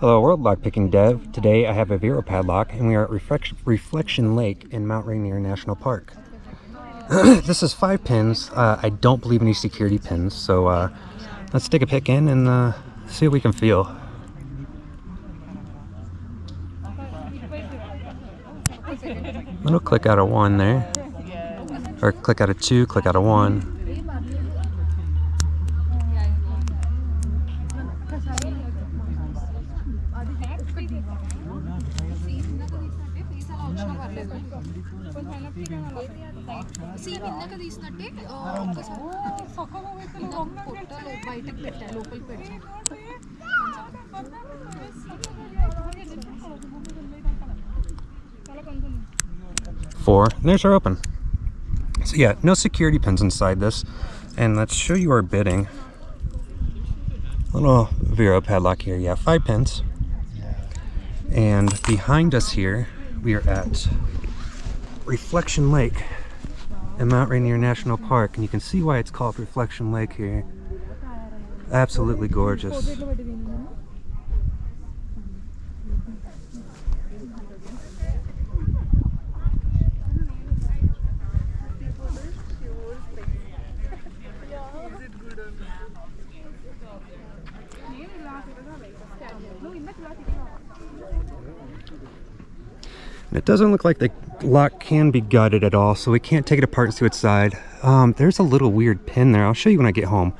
Hello world, lockpicking dev. Today I have a Viro padlock and we are at Reflection, Reflection Lake in Mount Rainier National Park. this is five pins. Uh, I don't believe any security pins, so uh, let's stick a pick in and uh, see what we can feel. It'll click out of one there. Or click out of two, click out of one. Four. There's our open. So yeah, no security pins inside this. And let's show you our bitting. Little Viro padlock here. Yeah, five pins. And behind us here, we are at Reflection Lake in Mount Rainier National Park. And you can see why it's called Reflection Lake here. Absolutely gorgeous. It doesn't look like the lock can be gutted at all, so we can't take it apart and see what's side. Um, there's a little weird pin there. I'll show you when I get home.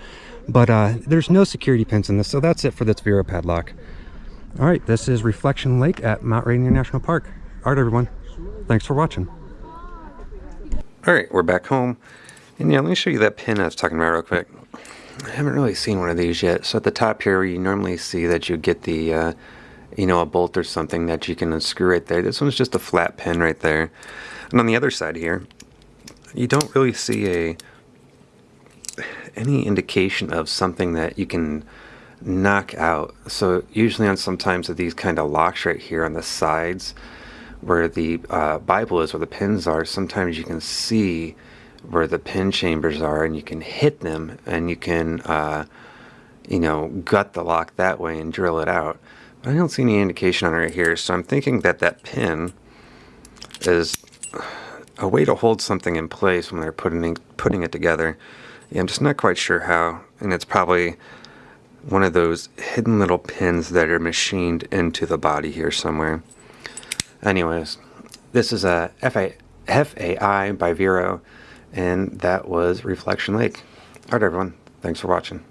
But uh, there's no security pins in this, so that's it for this Viro padlock. All right, this is Reflection Lake at Mount Rainier National Park. All right, everyone. Thanks for watching. All right, we're back home. And yeah, let me show you that pin I was talking about real quick. I haven't really seen one of these yet. So at the top here, you normally see that you get the, uh, you know, a bolt or something that you can unscrew right there. This one's just a flat pin right there. And on the other side here, you don't really see a any indication of something that you can knock out. So usually on sometimes of these kind of locks right here on the sides where the uh, Bible is, where the pins are, sometimes you can see where the pin chambers are and you can hit them and you can, uh, you know, gut the lock that way and drill it out. I don't see any indication on it right here, so I'm thinking that that pin is a way to hold something in place when they're putting putting it together. Yeah, I'm just not quite sure how, and it's probably one of those hidden little pins that are machined into the body here somewhere. Anyways, this is a FA, FAI by Viro, and that was Reflection Lake. Alright everyone, thanks for watching.